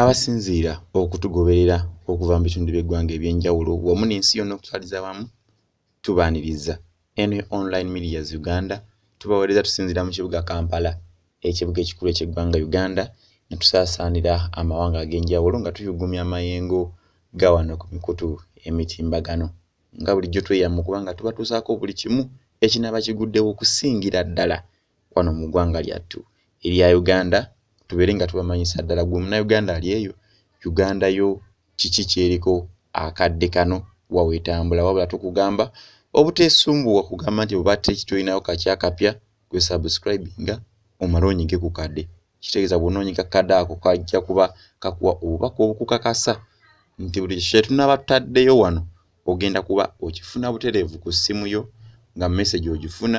abasinziira okutugoberera okuva mu bitundu by'eggwanga ebyenjawulo wamu n'ensi yonna okutwaliza wamu tubaaniriza. Eno online medias uganda tubaweereza tusinziira mu kibuga kampala ekibuga ekikulu eky'eggwanga uganda ne tusaasaanira amawanga ag'enjawulo nga tuyugumya amayengo ga wano ku mikutu emitimbagano nga bulijjo tweyama okubanga tubatuusaako buli kimu ekinaaba kiguddewo okusingira ddala wano mu ggwanga lyattu. Erya uganda tubeere nga tubamanyisa ddala gwe munnayuganda ali eyo uganda yo kiki kyeriko akadde kano? Wawetambula wabula tukugamba obuteesumbuwa kugamba nti oba tekitulinayo kakyakapya gwe subscribinga omale onyige ku kadde. Kitegeeza bw'onoonyiga kadde ako kajja kuba kakuwa obubaka obukukakasa. Nti buli kye tunaaba tutaddeyo wano ogenda kuba okifuna butereevu ku ssimu yo nga message ogifuna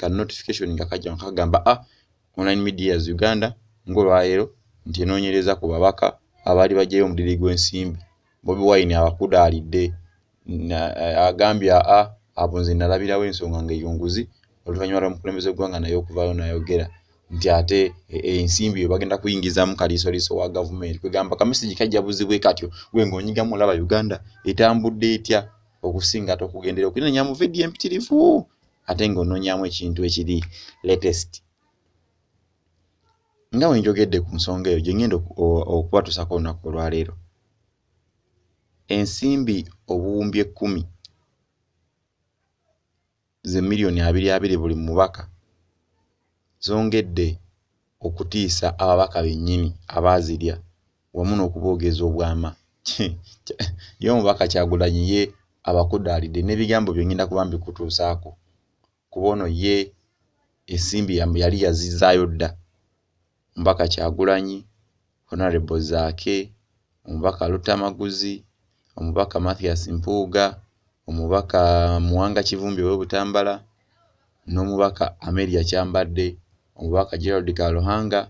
ka notification nga kajja kagamba a ah, online medias uganda ng'olwaleero nti enoonyereza ku babaka abaali bajjayo omudiri gw'ensimbi. Bobi wine abakudaalidde agambye aa abo nze nalabirawo ensonga ngaeyonguzi oluvannyuma lw'omukulembeze gwanga naye okuvaayo nayogera. Nti ate e, e, ensimbi yo bagenda kuyingizamu kaliisoliiso wa gavumenti. Kwegamba kamesagi kajja buzibwe katyo gwe ng'onyigamu olaba uganda etambudde etya okusinga ate okugendera okunenya mu vidiyo empitirivu? Ate ng'onoonyamu ekintu ekiri latest nga bwe njogedde ku nsonga eyo gye ngenda okubatuusako olunaku olwaleero. Ensimbi obuwumbi ekkumi ze miliyoni abiri abiri buli mubaka zongedde okutiisa ababaka bennyini abaazirya wamu n'okuboogeza obwama. Ye omubaka kyagulanyi ye abakudaalidde n'ebigambo byongenda kuba mbikutuusaako kuba ono ye ensimbi yali yazizaayo dda omubaka kyagulanyi honorable zaake omubaka lutamaguzi omubaka mathias mpuuga omubaka muwanga kivumbi ow'ebutambala n'omubaka ameria kyambadde omubaka gerald kaluhanga.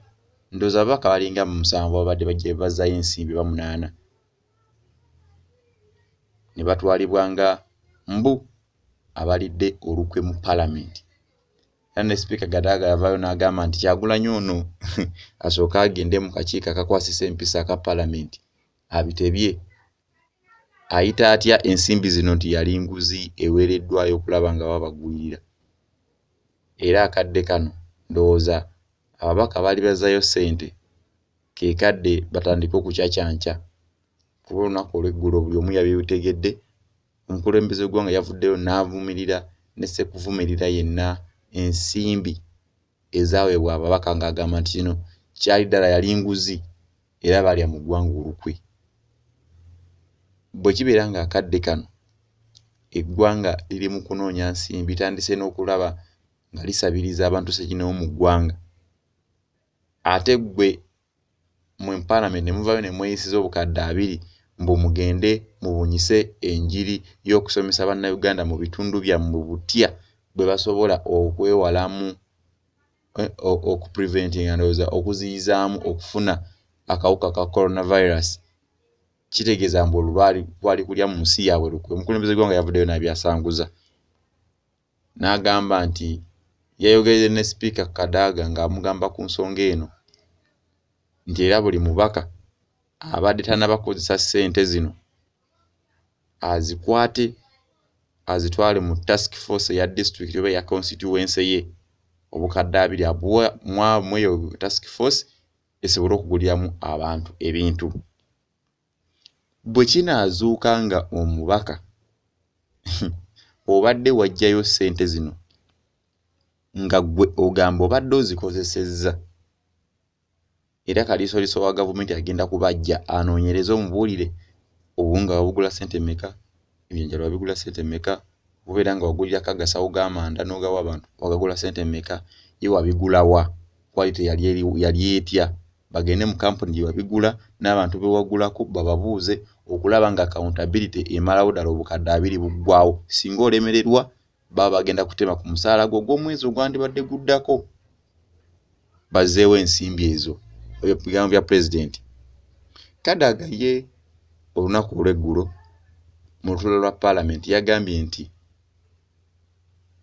Ndowooza ababaka balinga mu musanvu babadde bajja bazzayo ensimbi bamunaana. Ne batwalibwa nga mbu abalidde olukwe mu palamenti era ne sipiika gadaaga yavaayo n'agamba nti kyagulanyi ono. Asooke agende mu kakiiko akakwasisa empisa aka palamenti abitebye. Ayita atya? Ensimbi zino nti yali nguzi eweereddwayo okulaba nga babagwirira era akadde kano ndowooza ababaka baali bazzayo ssente. Ke kadde batandike okucacyanca kuba olunaku olw'eggulo buli omu yabitegedde omukulembeze gwanga yavuddeyo n'avumirira ne sekuvumirira yenna ensimbi ezaweebwa ababaka ng'agamba nti kino kyali ddala yali nguzi era baalya mu ggwanga olukwe. Bwe kibeera ng'akadde kano eggwanga liri mu kunoonya nsimbi tandise n'okulaba nga lisabiriza abantu sekinawo mu ggwanga. Ate ggwe mu empalamenti ne muvaayo ne mweyisiza obukadde abiri mbu mugende mubunyise enjiri y'okusomesa bannayuganda mu bitundu byammwe butya bwe basobola okwewalamu eh, okupreventinga ndowooza okuziyizaamu okufuna akawuka ka coronavirus kitegeeza mbu olwo lwali kulya mu nsi yaabwe lukwe. Omukulembeze gwanga yavuddeyo n'abyasanguza. N'agamba nti yayogerere ne sipiika kadaaga ng'amugamba ku nsonga eno nti era buli mubaka abadde tannabakozesa ssente zino azikwate azitwale mu task force eya district oba eya constituency ye. Obukadde abiri abuwamweyo task force esobole okuguliramu abantu ebintu. Bwe kinaazuuka nga omubaka obadde wajjayo ssente zino nga gwe ogamba obadde ozikozesezza era kaliisoliiso wa gavumenti agenda kubajja anoonyereze omubuulire obunga wabugula ssente meka ebyenjalo wabigula ssente meka obeera nga wagulirako agasawo g'amanda n'ogawa abantu? Wagagula ssente meka ye wabigulawa kwalite yali etya? Bagende mu kampuni gye wabigula n'abantu bewagulako bababuuze okulaba nga accountability emalawo ddala obukadde abiri buggwawo singa olemererwa baba bagenda kutema ku musaala gwo ogw'omwezi ogwandibadde guddako. Bazzeewo ensimbi ezo. Ebigambo bya pulezidenti kadaga ye olunaku olw'eggulo mu lutulo lwa paalamenti yagambye nti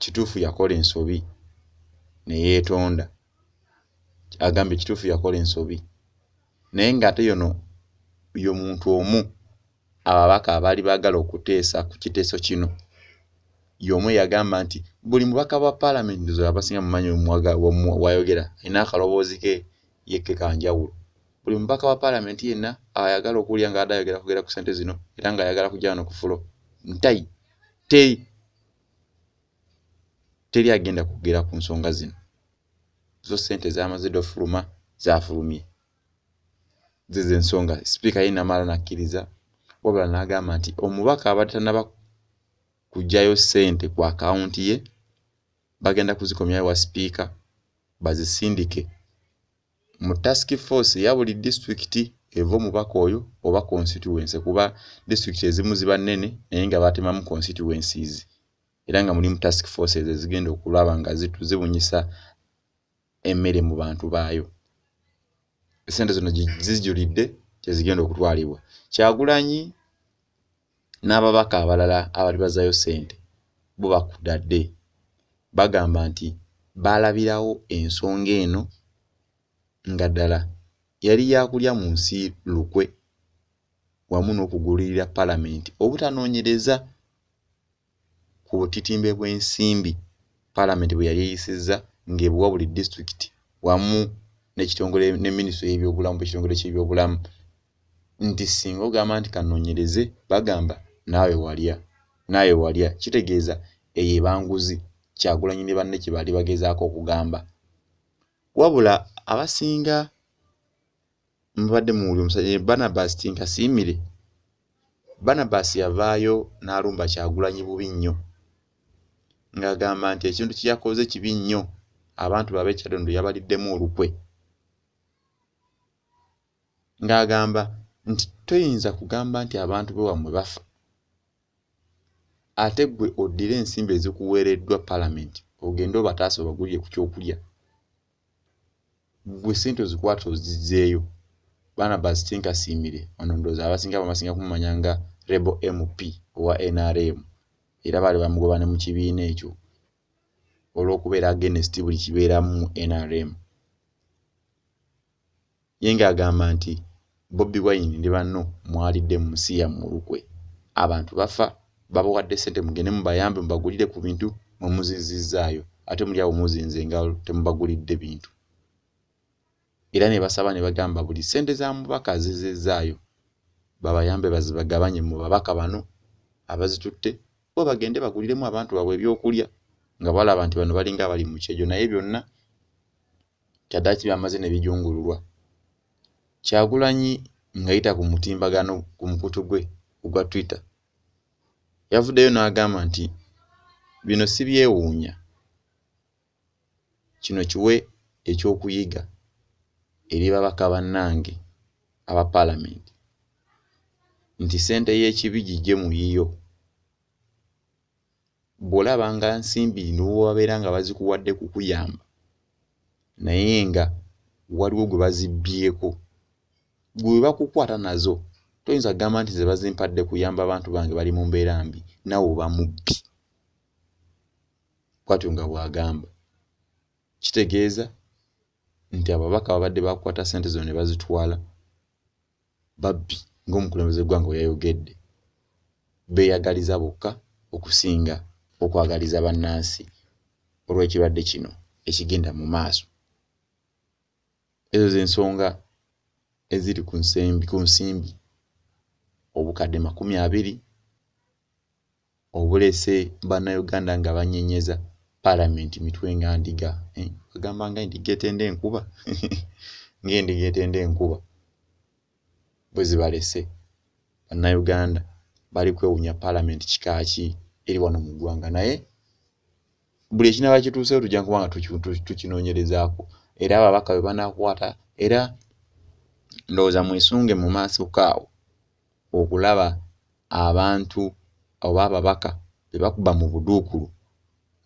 kituufu yakola ensobi ne yeetonda. Agambye kituufu yakola ensobi. Naye ng'ate yono y'omuntu omu ababaka abaali baagala okuteesa ku kiteeso kino y'omu yagamba nti buli mubaka bwa paalamenti zo abasinga mumanyi wayogera alina akaloboozi ke yekke kanjawulo buli mubaka wa paalamenti yenna ayagala okuwulira nga adde ayogera kugera ku ssente zino era ng'ayagala kujja wano ku fulo. Ntayi teri teri agenda kugera ku nsonga zino. Zo ssente zamaze dde ofuluma zafulumye. Zizo ensonga sipiika ye namala nakkiriza wabula n'agamba nti omubaka abadde tannaba kuggyayo ssente ku akawunti ye bagenda kuzikomyayo wa sipiika bazisindike mu task force eya buli disitulikiti eva omubaka oyo oba constituency kuba disitulikiti ezimu ziba nnene naye nga batemamu constituencies. Era nga mulimu task force ezo ezigenda okulaba nga zibunyisa emmere mu bantu baayo. Esente zino zijulidde kyezigenda okutwalibwa. Kyagulanyi n'ababaka abalala abali bazaayo ssente bo bakudadde. Bagamba nti baalabirawo ensonga eno nga ddala yali yakulya mu nsi lukwe wamu n'okugulirira paalamenti obutanoonyereza ku butitimbe bw'ensimbi. Paalamenti bwe yali eyisizza ng'ebuwa buli disitulikiti wamu n'ekitongole ne minisitule y'ebyobulamu ekitongole ky'ebyobulamu. Nti singa ogamba nti kanoonyereze bagamba naawe walya naawe walya kitegeeza eyo ebanguzi kyagulanyi ne banne kye baali bagezaako okugamba. Wabula abasinga mubadde muwuli omusajja barnabas tinkasiimire barnabas yavaayo n'alumba kyagulanyi bubi nnyo ng'agamba nti ekintu kye yakoze kibi nnyo abantu babe ekyadondo yabaliddemu olukwe. Ng'agamba nti toyinza kugamba nti abantu be wammwe bafa. Ate ggwe oddire ensimbi ezikuweereddwa paalamenti ogende obataasa obagulire ku kyokulya ggwe ssente ozikwata ozizzeeyo barnabas tinkasiimire ono ndowooza abasinga bamasinga kumumanya nga rebo mp owa nrm era baali bamugoba ne mu kibiina ekyo olw'okubeera agenesti buli kibeeramu nrm ye ng'agamba nti bobi wine ne banno mwalidde mu nsi yammwe olukwe. Abantu bafa babawadde ssente mugende mubayambe mubagulire ku bintu mwe muzinzizzaayo ate muli awo muzinze engalo temubagulidde bintu era ne basaba ne bagamba buli ssente za mubaka azizizzaayo babayambe bazibagabanye mu babaka bano abazitutte bo bagende baguliremu abantu baabwe ebyokulya nga balaba nti bano balinga abali mu kyejo. Naye byonna kyaddaaki byamaze ne bijungululwa. Kyagulanyi ng'ayita ku mutimbagano ku mukutu gwe ogwa twitter yavuddeyo n'agamba nti bino si byewuunya. Kino kiwe ekyokuyiga eri babaka bannange aba paalamenti. Nti ssente y'ekibi gijje mu yiyo bw'olaba nga nsimbi niwobabeera nga bazikuwadde kukuyamba naye nga waliwo gwe bazibbyeko gwe bakukwata nazo toyinza kugamba nti ze bazimpadde kuyamba abantu bange bali mu mbeera mbi nawe oba mubbi. Bwatyo nga bw'agamba. Kitegeeza nti ababaka babadde bakukwata ssente zino ne bazitwala babbi ng'omukulembeze gwanga we yayogedde beeyagaliza bokka okusinga okwagaliza bannansi olw'ekirwadde kino ekigenda mu maaso. Ezo z'ensonga eziri ku nsembi ku nsimbi obukadde makumi abiri obulese bannayuganda nga bannyenyeza paalamenti mitwe nga ndiga bagamba nga endiga etenda enkuba ng'endiga etenda enkuba. Bwe zibalese bannayuganda bali kwewuunya paalamenti kika ki eri wano mu ggwanga naye buli ekinaaba kituusewo tujja kuba nga tukinoonyerezaako era ababaka bwe banaakwata era ndowooza mwesunge mu maaso kaawo okulaba abantu oba ababaka be bakuba mu buduukulu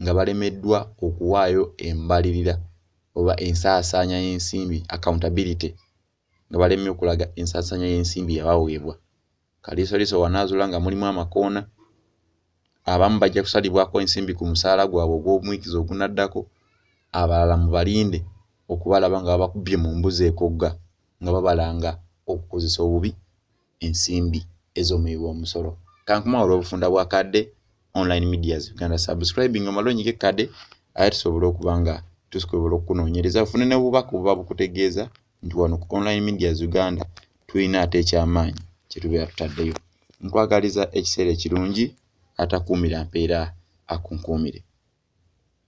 nga balemeddwa okuwaayo embalirira oba ensaasaanya y'ensimbi accountability nga balemye okulaga ensaasaanya y'ensimbi yabaweebwa. Kaliisoliiso wanaazuula nga mulimu amakoona abamu bajja kusalibwako ensimbi ku musaala gwabwe ogw'omwikizo ogunaddako abalala mubalinde okubalaba nga babakubbye mu mbuzi ekogga nga babalanga okukozesa obubi ensimbi ez'omwiwa omusolo. Kankuma olw'obufunda bwa kadde online medias. Uganda subscribing omala onyika ekkadde aye tusobole okuba nga tusobola okukunoonyereza. Ofune ne bubaka obuba bukutegeeza nti wano ku online medias uganda tulina ate ekyamaanyi kyetubeera tutaddeyo. Nkwagaliza ekiseera ekirungi atakuumira mpeera akunkuumire